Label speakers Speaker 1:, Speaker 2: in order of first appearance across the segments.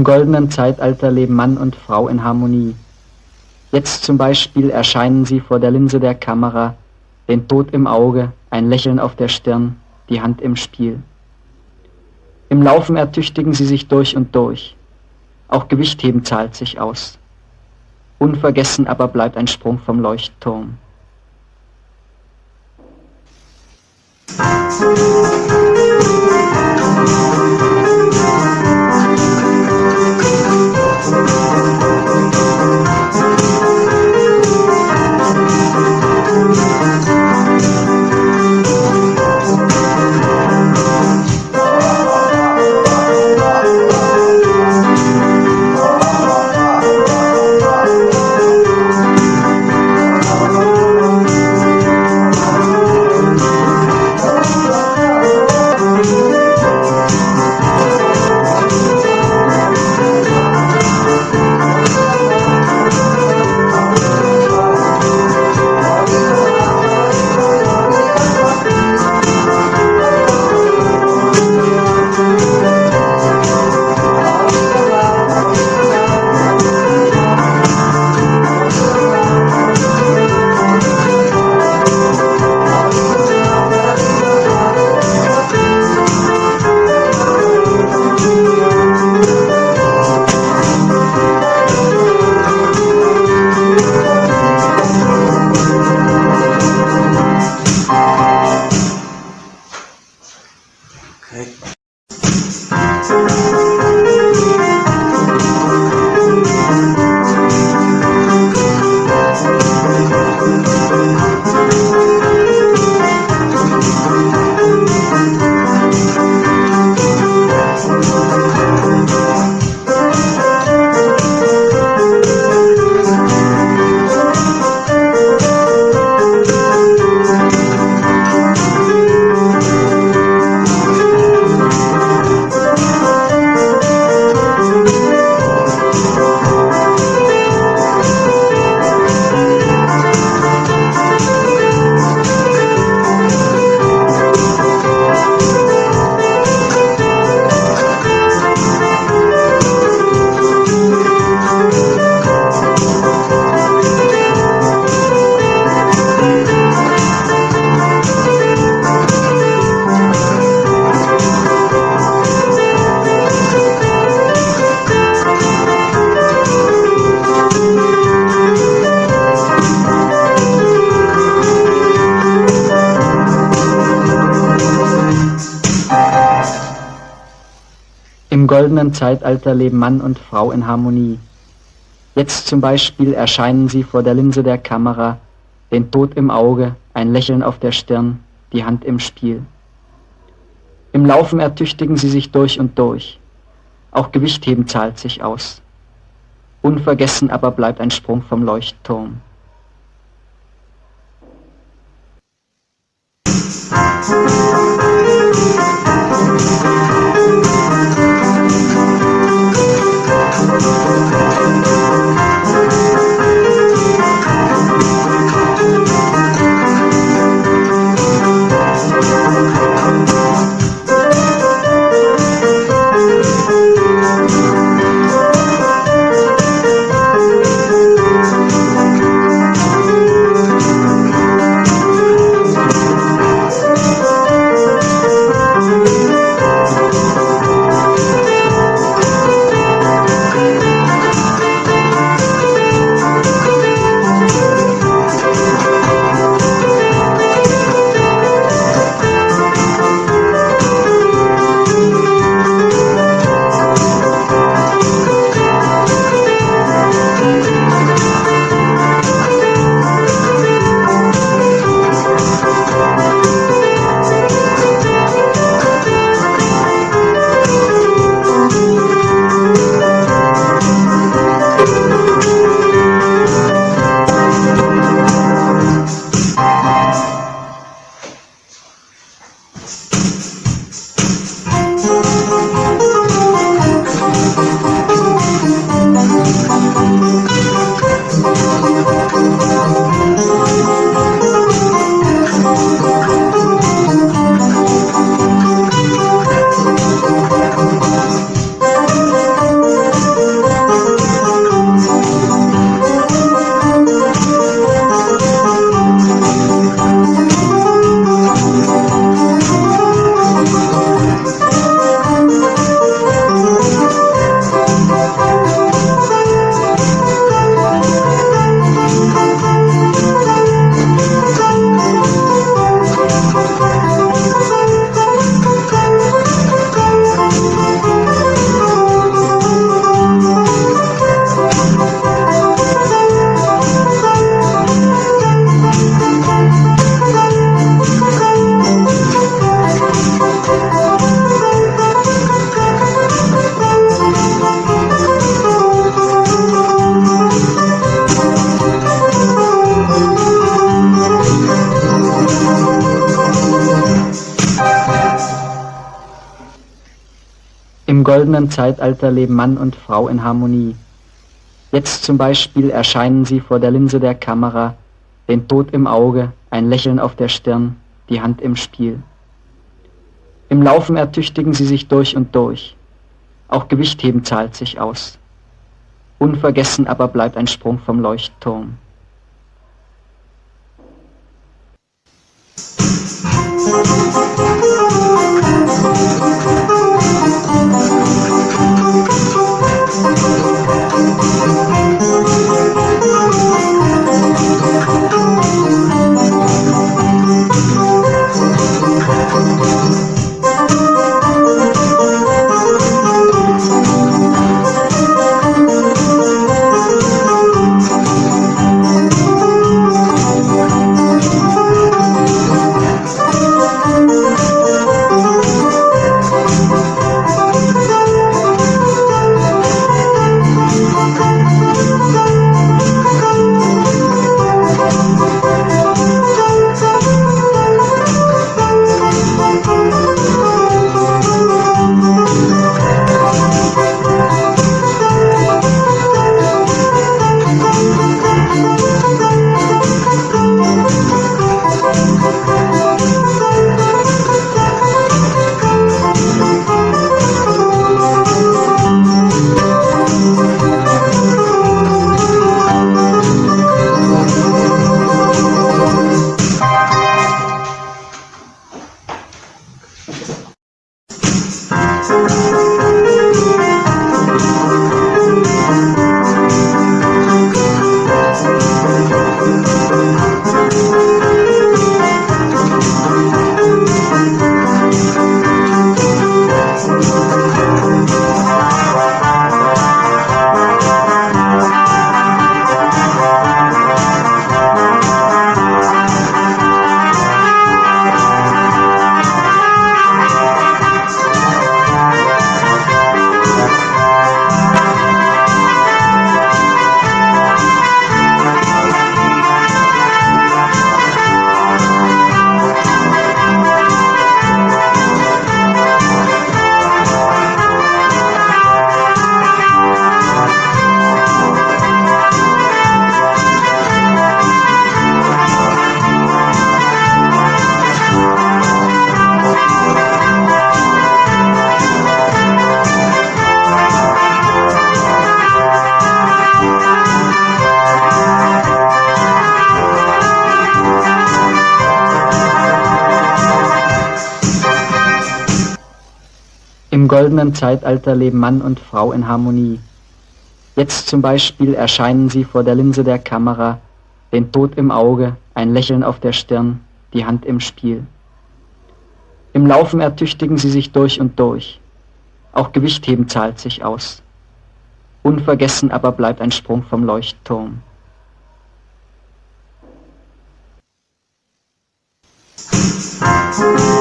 Speaker 1: Im goldenen Zeitalter leben Mann und Frau in Harmonie. Jetzt zum Beispiel erscheinen sie vor der Linse der Kamera, den Tod im Auge, ein Lächeln auf der Stirn, die Hand im Spiel. Im Laufen ertüchtigen sie sich durch und durch. Auch Gewichtheben zahlt sich aus. Unvergessen aber bleibt ein Sprung vom Leuchtturm. Im goldenen Zeitalter leben Mann und Frau in Harmonie. Jetzt zum Beispiel erscheinen sie vor der Linse der Kamera, den Tod im Auge, ein Lächeln auf der Stirn, die Hand im Spiel. Im Laufen ertüchtigen sie sich durch und durch. Auch Gewichtheben zahlt sich aus. Unvergessen aber bleibt ein Sprung vom Leuchtturm. Im goldenen Zeitalter leben Mann und Frau in Harmonie. Jetzt zum Beispiel erscheinen sie vor der Linse der Kamera, den Tod im Auge, ein Lächeln auf der Stirn, die Hand im Spiel. Im Laufen ertüchtigen sie sich durch und durch. Auch Gewichtheben zahlt sich aus. Unvergessen aber bleibt ein Sprung vom Leuchtturm. goldenen Zeitalter leben Mann und Frau in Harmonie. Jetzt zum Beispiel erscheinen sie vor der Linse der Kamera, den Tod im Auge, ein Lächeln auf der Stirn, die Hand im Spiel. Im Laufen ertüchtigen sie sich durch und durch. Auch Gewichtheben zahlt sich aus. Unvergessen aber bleibt ein Sprung vom Leuchtturm. Musik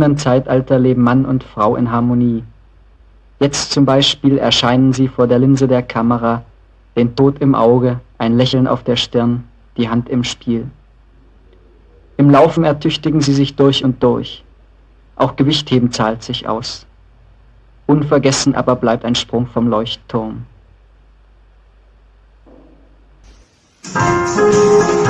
Speaker 1: goldenen Zeitalter leben Mann und Frau in Harmonie. Jetzt zum Beispiel erscheinen sie vor der Linse der Kamera, den Tod im Auge, ein Lächeln auf der Stirn, die Hand im Spiel. Im Laufen ertüchtigen sie sich durch und durch. Auch Gewichtheben zahlt sich aus. Unvergessen aber bleibt ein Sprung vom Leuchtturm. Im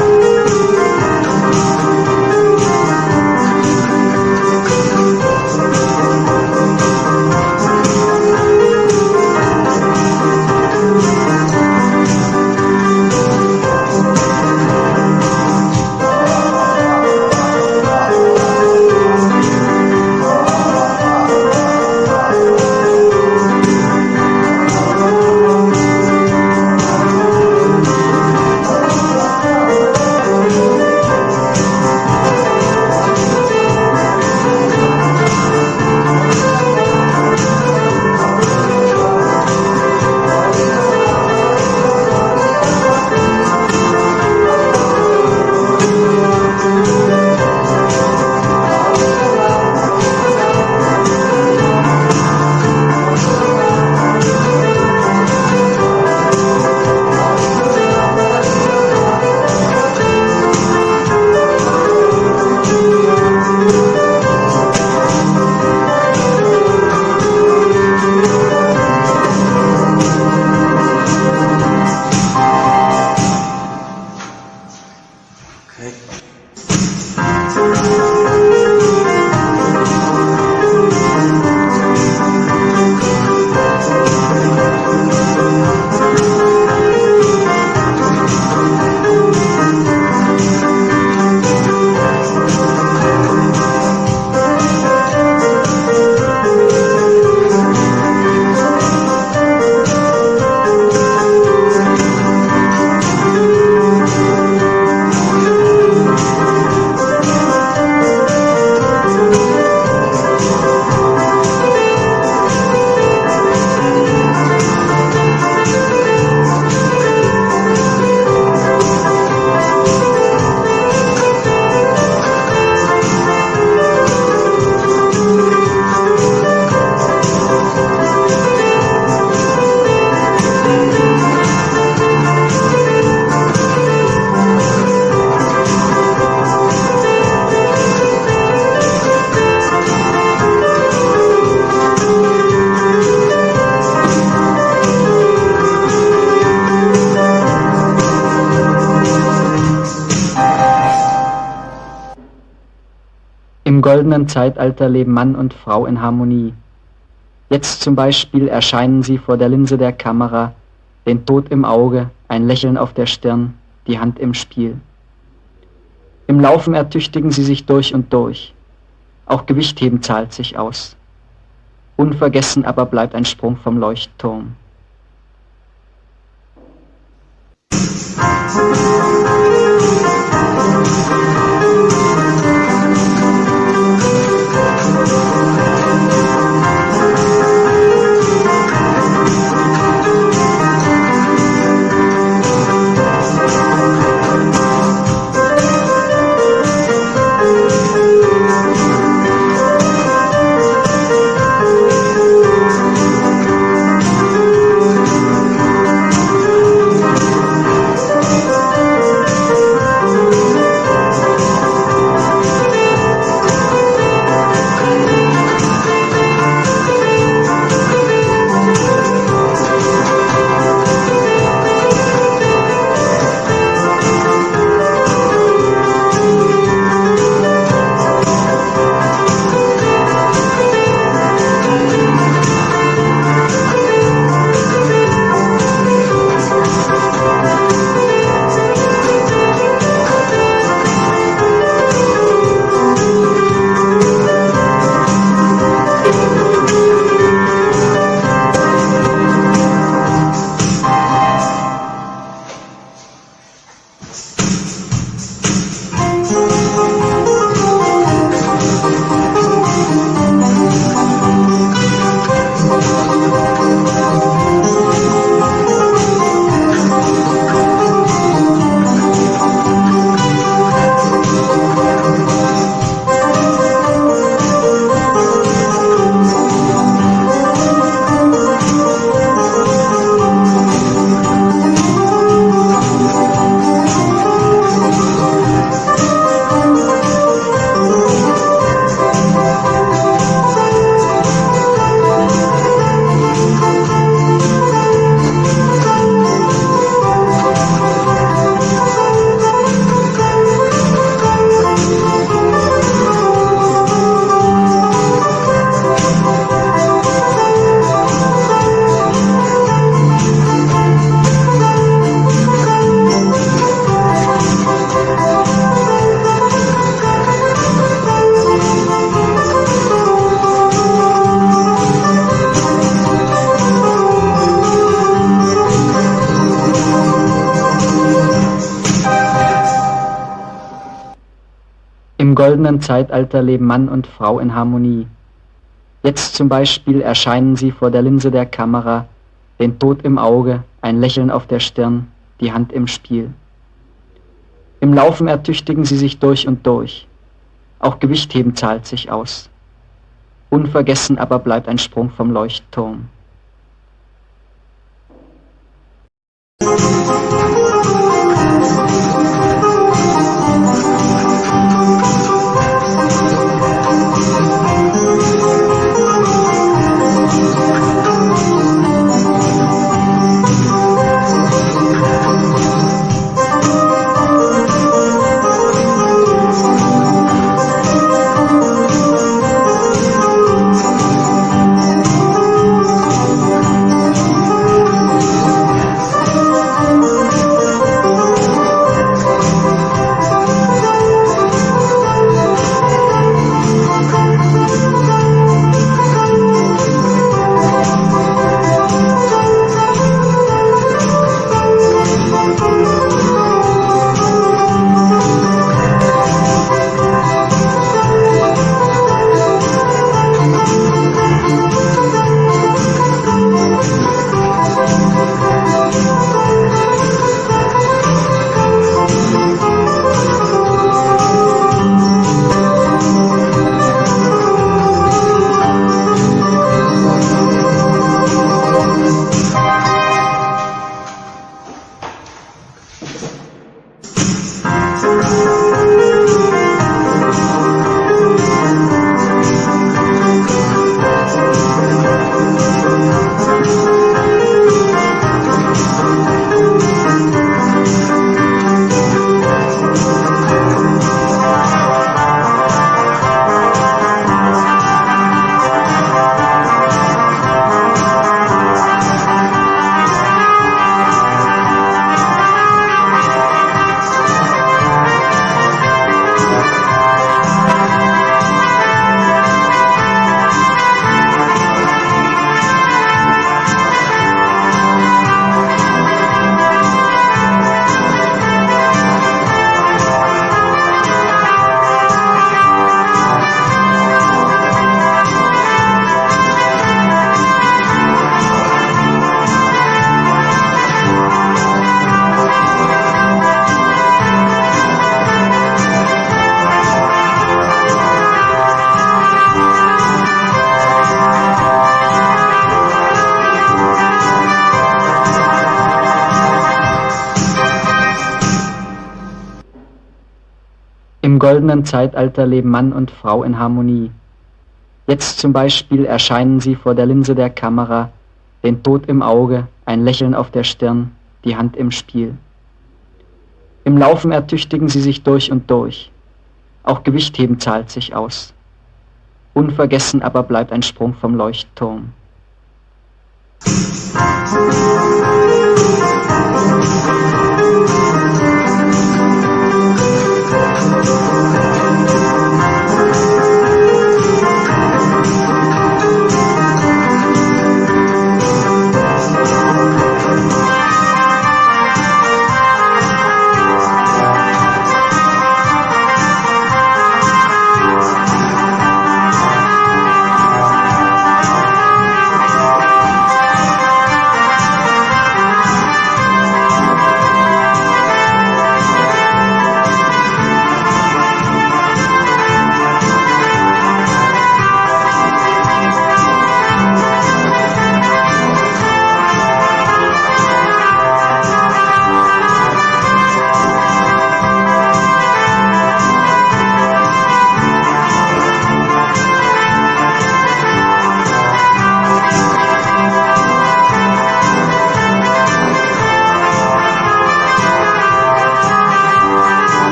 Speaker 1: goldenen Zeitalter leben Mann und Frau in Harmonie. Jetzt zum Beispiel erscheinen sie vor der Linse der Kamera, den Tod im Auge, ein Lächeln auf der Stirn, die Hand im Spiel. Im Laufen ertüchtigen sie sich durch und durch. Auch Gewichtheben zahlt sich aus. Unvergessen aber bleibt ein Sprung vom Leuchtturm. Goldenen Zeitalter leben Mann und Frau in Harmonie. Jetzt zum Beispiel erscheinen sie vor der Linse der Kamera, den Tod im Auge, ein Lächeln auf der Stirn, die Hand im Spiel. Im Laufen ertüchtigen sie sich durch und durch. Auch Gewichtheben zahlt sich aus. Unvergessen aber bleibt ein Sprung vom Leuchtturm. Im goldenen Zeitalter leben Mann und Frau in Harmonie. Jetzt zum Beispiel erscheinen sie vor der Linse der Kamera, den Tod im Auge, ein Lächeln auf der Stirn, die Hand im Spiel. Im Laufen ertüchtigen sie sich durch und durch. Auch Gewichtheben zahlt sich aus. Unvergessen aber bleibt ein Sprung vom Leuchtturm. Musik